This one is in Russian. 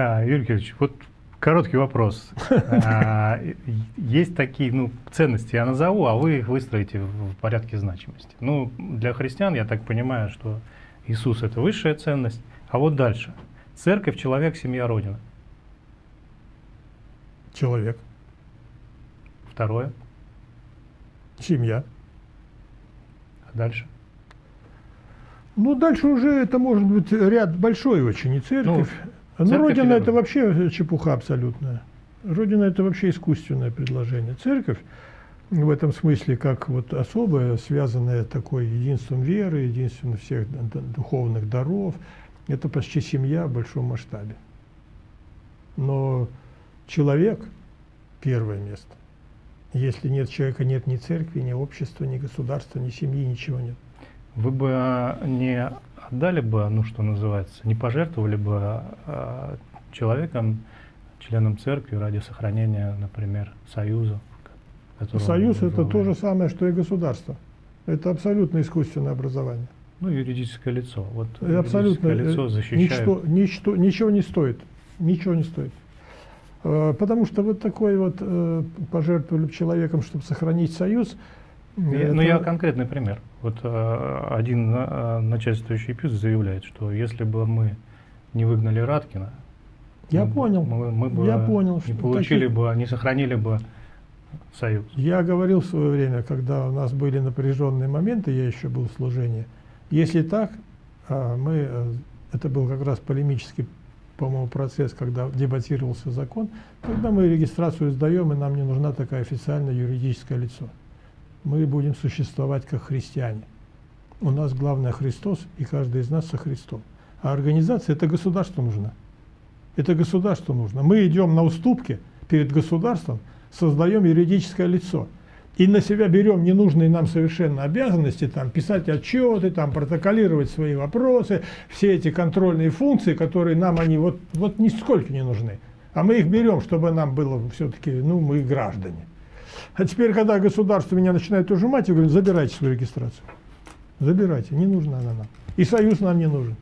А, Юрий Георгиевич, вот короткий вопрос. А, есть такие ну, ценности, я назову, а вы их выстроите в порядке значимости. Ну, для христиан, я так понимаю, что Иисус – это высшая ценность. А вот дальше. Церковь, человек, семья, Родина. Человек. Второе. Семья. А дальше? Ну, дальше уже это может быть ряд большой очень, и церковь. Ну, ну Родина это вообще чепуха абсолютная. Родина это вообще искусственное предложение. Церковь в этом смысле как вот особое, связанное такой единством веры, единством всех духовных даров. Это почти семья в большом масштабе. Но человек – первое место. Если нет человека, нет ни церкви, ни общества, ни государства, ни семьи, ничего нет. Вы бы а, не отдали бы, ну что называется, не пожертвовали бы а, человеком, членом церкви ради сохранения, например, союза? Союз это то же самое, что и государство. Это абсолютно искусственное образование. Ну, юридическое лицо. Вот абсолютно лицо э, защищает. Ничто, ничто, ничего не стоит. Ничего не стоит. Э, потому что вот такой вот э, пожертвовали человеком, чтобы сохранить союз. Я. Ну, я конкретный пример. Вот один начальствующий ПИС заявляет, что если бы мы не выгнали Раткина, я мы, понял. Мы, мы бы я понял, не получили таких... бы, не сохранили бы союз. Я говорил в свое время, когда у нас были напряженные моменты, я еще был в служении, если так, а, мы, э, это был как раз полемический, по-моему, процесс, когда дебатировался закон, тогда мы регистрацию сдаем, и нам не нужна такая официальное юридическое лицо. Мы будем существовать как христиане. У нас главное Христос, и каждый из нас со Христом. А организация – это государство нужно. Это государство нужно. Мы идем на уступки перед государством, создаем юридическое лицо – и на себя берем ненужные нам совершенно обязанности, там, писать отчеты, там, протоколировать свои вопросы, все эти контрольные функции, которые нам они вот, вот нисколько не нужны. А мы их берем, чтобы нам было все-таки, ну, мы граждане. А теперь, когда государство меня начинает ужимать, я говорю, забирайте свою регистрацию. Забирайте, не нужна она нам. И союз нам не нужен.